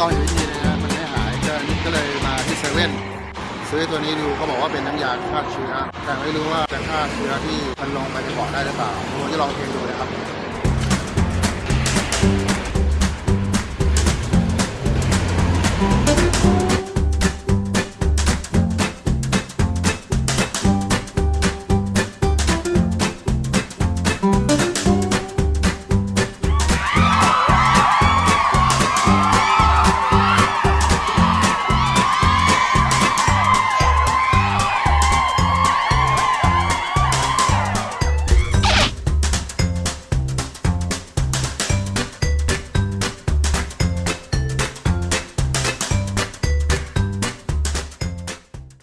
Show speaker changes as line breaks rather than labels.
ลองอีกวิธีนะฮะมันไม่หายก็ก็เลยมาที่เซเว่นซื้อตัวนี้ดูเขาบอกว่าเป็นน้ำยาฆ่าเชื้อ แต่ไม่รู้ว่าจะฆ่าเชื้อที่มันลงไปในปอดได้หรือเปล่าผมจะลองเทดูนะครับ